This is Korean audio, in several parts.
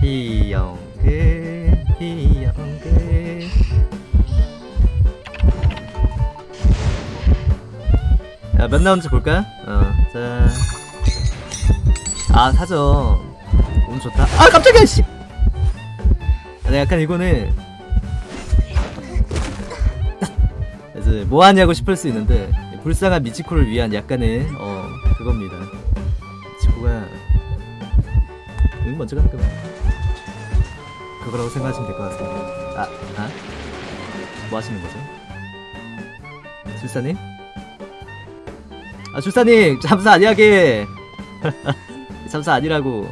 비영그 비영그 야 몇 나오는지 볼까? 어 자. 아 사죠. 운 좋다. 아 깜짝이야 씨! 아, 네, 약간 이거는. 그래서 뭐 하냐고 싶을 수 있는데 불쌍한 미치코를 위한 약간의 어 그겁니다 미치코가 응 먼저 가는 거야 그거라고 생각하시면 될 것 같습니다 아, 아? 뭐 하시는 거죠? 줄사님? 아 줄사님 잠수 아니야게 잠수 아니라고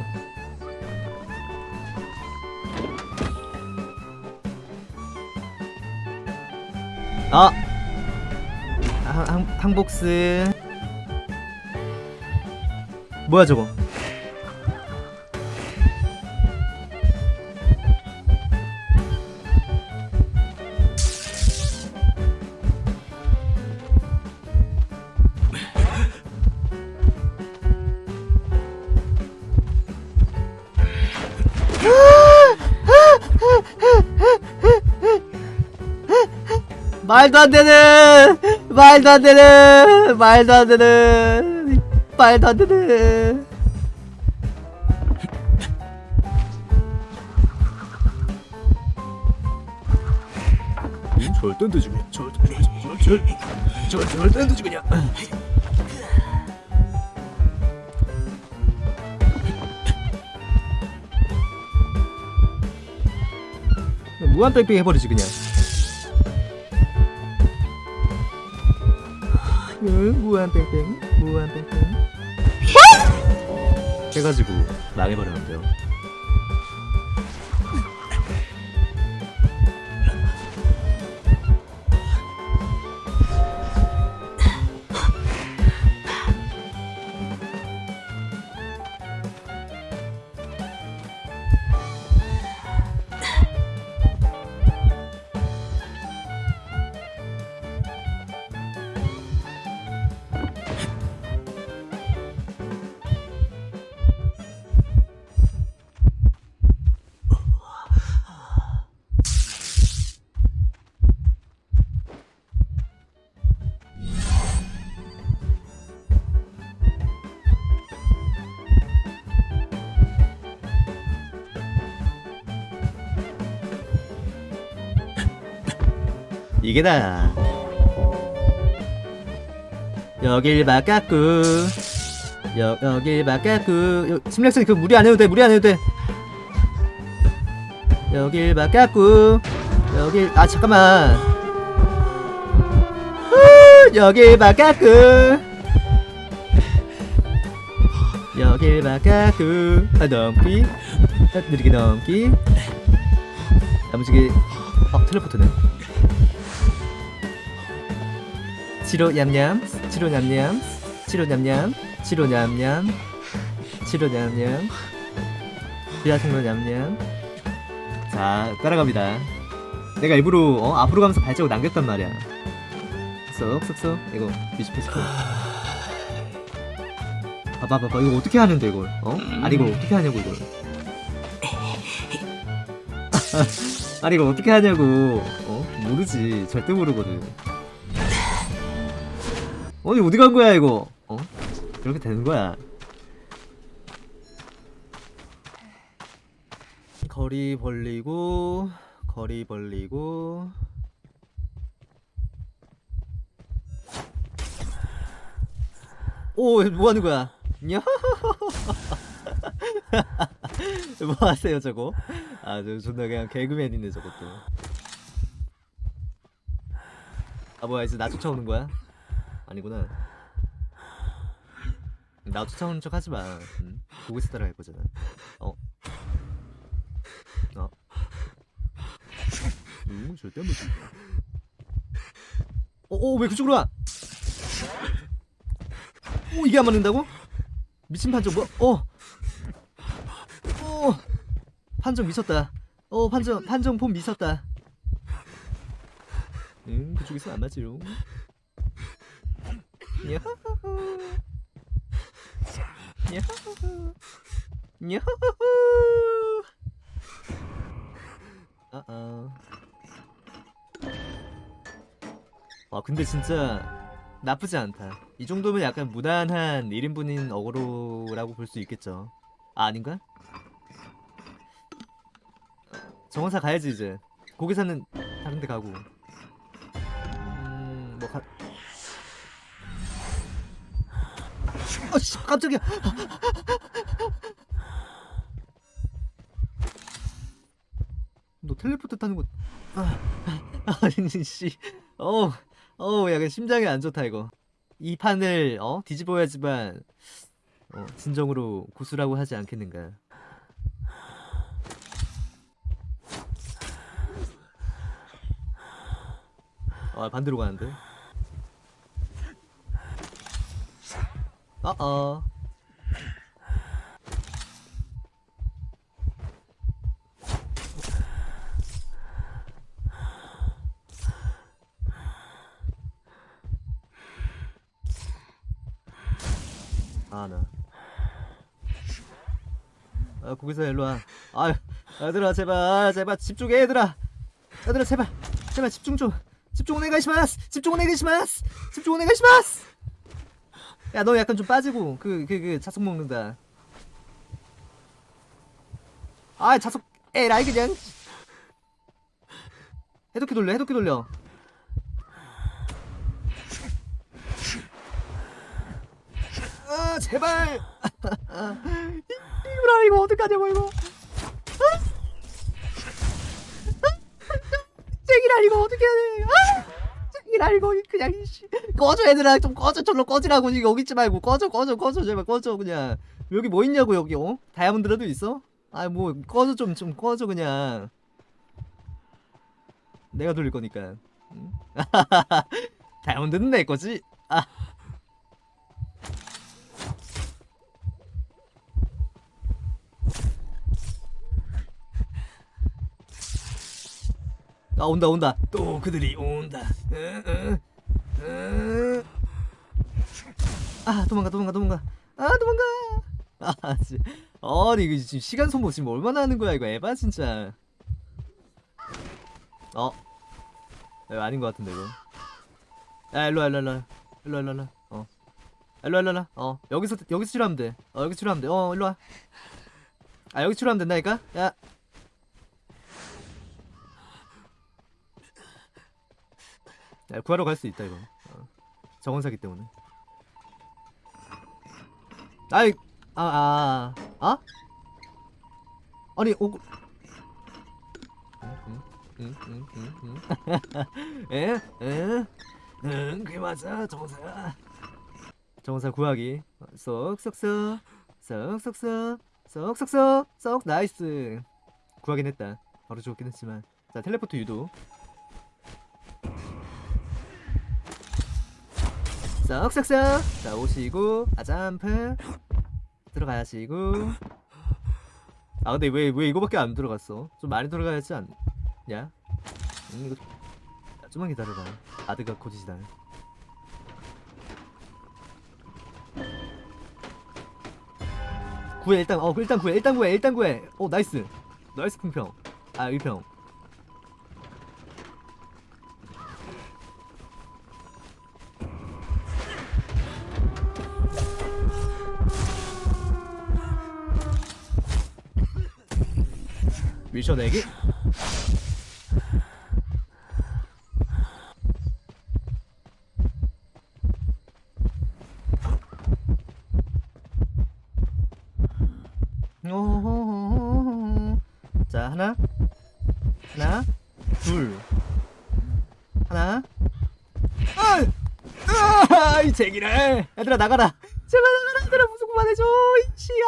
아! 항복스. 뭐야 저거? 말도 안 되는 말도 안 되는 말도 안 되는 말도 안 되는. 절대 안 되지 그냥. 절대 절대 절대 절대 안 되지 그냥. 무한 뺑뺑 해버리지 그냥 응, 무한 뺑뺑, 무한 뺑뺑. 해가지고 망해버렸는데요. 이게 다. 여길 바꿨고 여, 여길 여, 심리학생 그 무리 안 해도 돼 무리 안 해도 돼. 여길 바꿨고 여길 아 잠깐만. 후, 여길 바꿨고 여길 바꿨고 아 넘기. 아, 느리게 넘기. 야무지게 어 텔레포트네 치료 냠냠 치료 냠냠 치료 냠냠 치료 냠냠 치료 냠냠 비아생로 냠냠. 자 따라갑니다. 내가 일부러 어, 앞으로 가면서 발자국 남겼단 말이야. 쏙쏙쏙. 이거 뒤집히시고 봐봐 봐봐. 이거 어떻게 하는데 이걸? 어? 아니 이걸 어떻게 하냐고 이걸. 아니 이거 어떻게 하냐고. 어? 모르지. 절대 모르거든 어디 어디 간 거야 이거? 어? 이렇게 되는 거야. 거리 벌리고 거리 벌리고 오, 뭐 하는 거야? 냐? 뭐 하세요, 저거? 아, 저 존나 그냥 개그맨이네, 저것도. 아, 뭐야, 이제 나 쫓아오는 거야? 아니구나. 나 쫓아오는 척 하지 마. 응? 보고 있어 따라갈 거잖아. 어. 어. 응, 절대 안 보지. 어, 어, 왜 그쪽으로 와? 오, 이게 안 맞는다고? 미친 판정 뭐? 어. 어. 판정 미쳤다. 어, 판정 판정 폼 미쳤다. 응, 그쪽에서 안 맞지요. 야호호 야호호 야호호 어어 아 근데 진짜 나쁘지 않다. 이 정도면 약간 무난한 1인분인 어그로라고 볼 수 있겠죠. 아 아닌가? 정원사 가야지 이제. 고기사는 다른 데 가고. 음뭐 가... 아씨 깜짝이야. 너 텔레포트 타는 거 아, 아니 씨. 어우 어우 약간 심장이 안 좋다 이거. 이 판을 어 뒤집어야지만 어, 진정으로 고수라고 하지 않겠는가. 아 반대로 가는데 어어. 아나 아 거기서 일로와. 아유 얘들아 제발 제발 집중해 얘들아. 얘들아 제발 제발 집중 좀. 집중 오네가시마스. 집중 오네가시마스. 집중 오네가시마스 야 너 약간 좀 빠지고 그 그 그 자석 먹는다. 아 자석 에라이 그냥. 해독기 돌려 해독기 돌려. 아 제발. 이거라 이거 어떡하냐고 이거. 쟁이라 이거 어떻게 해야 돼? 아! 쟁이라 이거 그냥 이씨. 꺼져 얘들아. 좀 꺼져. 절로 꺼지라고. 지금 여기 있지 말고. 꺼져 꺼져 꺼져. 제발 꺼져 그냥. 여기 뭐 있냐고 여기 어? 다이아몬드라도 있어? 아 뭐 꺼져 좀좀 꺼져 그냥. 내가 돌릴 거니까. 응? 다이아몬드는 내 거지? 아 아 온다 온다. 또 그들이 온다. 으, 으, 으. 아 도망가 도망가 도망가. 아 도망가. 아 진짜. 아니 이거 지금 시간 소모 지금 얼마나 하는 거야 이거 에바 진짜. 어. 이거 아닌 것 같은데 이거. 야 일로와 일로와 일로와 일로와 일로와. 어. 일로와 일로와 어 여기서 여기서 치료하면 돼어 여기 치료하면 돼어 일로와. 아 여기 치료하면 된다니까? 야 구하러 갈 수 있다 이거. 어. 정원사기 때문에. 아이 아아 아, 아? 아 니 오 에? 에? 응 그게 맞아 정원사. 정원사 구하기. 쏙쏙쏙. 쏙쏙쏙. 쏙쏙쏙. 쏙 nice. 구하긴 했다. 바로 죽었긴 했지만. 자 텔레포트 유도 썩썩썩 자 오시고 아 점프 들어가시고. 아 근데 왜 왜 이거밖에 안 들어갔어? 좀 많이 들어가야지 않냐? 음, 이거 야, 좀만 기다려봐. 아드가 고지시다. 구해 일단 어 일단 구해 일단 구해 일단 구해. 어 나이스. 나이스 풍평. 아 1평 미션 내기 오호호호호. 자 하나. 하나. 둘. 하나. 아! 아! 이 제기를 얘들아 나가라. 제발 나가라. 얘들아 무슨 그만해줘 이씨야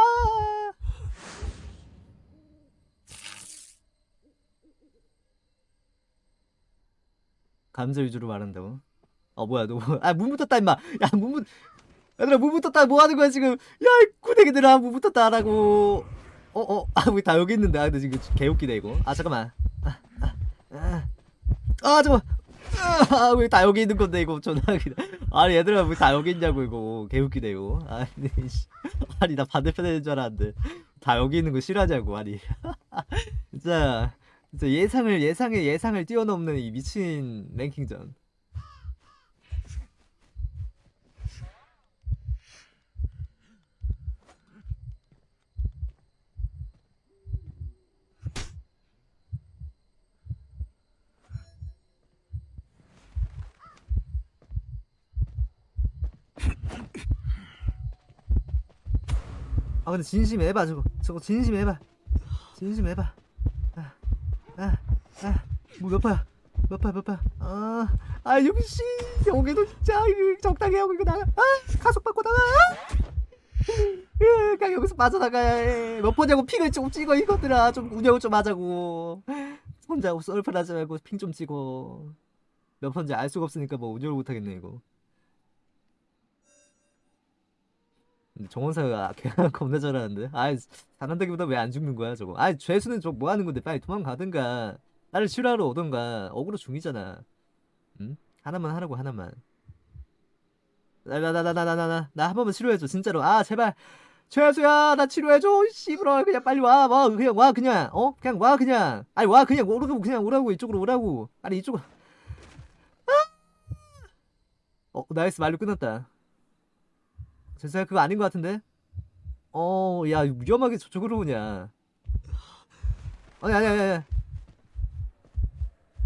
감자 위주로 말한다고? 어 뭐야 너아문 붙었다 임마. 야문 붙 얘들아 문 붙었다. 뭐 하는 거야 지금? 야 구대기들아 문 붙었다 하라고. 어어 아왜다 여기 있는데. 아 근데 지금 개웃기네 이거. 아 잠깐만. 아아 아, 아, 아, 잠깐만. 아왜 다 여기 있는 건데 이거 전화하기. 아니 얘들아 왜다 여기 있냐고 이거. 개웃기네요 아니 씨. 아니 나 반대편에 있는 줄 알았는데. 다 여기 있는 거 싫어하냐고 아니. 진짜 진짜 예상을 예상의 예상을 뛰어넘는 이 미친 랭킹전. 아 근데 진심 해봐 저거. 저거 진심 해봐. 진심 아아아 뭐몇 파야? 몇 파야 몇 파야? 아아 여기 씨 여기도 진짜 적당히 하고 이거 나가. 아 가속 받고 나가. 으, 그냥 여기서 빠져나가야 해. 몇 번냐고 핑을 좀 찍어 이것들아. 좀 운영을 좀 하자고. 혼자 썰풀하지 말고 핑 좀 찍어. 몇 번인지 알 수가 없으니까 뭐 운영을 못하겠네 이거. 정원사가 걔가 겁나 잘하는데? 아이 잘한다기보다 왜 안 죽는 거야 저거? 아이 죄수는 저뭐 하는 건데? 빨리 도망가든가 나를 싫어하러 오던가 어그로 중이잖아. 응? 하나만 하라고 하나만. 나 나 나 나 나 나 나 나 한 번만 치료해줘 진짜로. 아 제발. 죄수야 나 치료해줘. 씨부러 그냥 빨리 와와 그냥 와 그냥. 어? 그냥 와 그냥. 아니 와 그냥 오라고 그냥 오라고 이쪽으로 오라고. 아니 이쪽으로. 아! 어 nice. 말로 끝났다. 죄송해요 그거 아닌 것 같은데? 어야 위험하게 저쪽으로 오냐. 아니 아니 아니 아니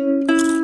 Música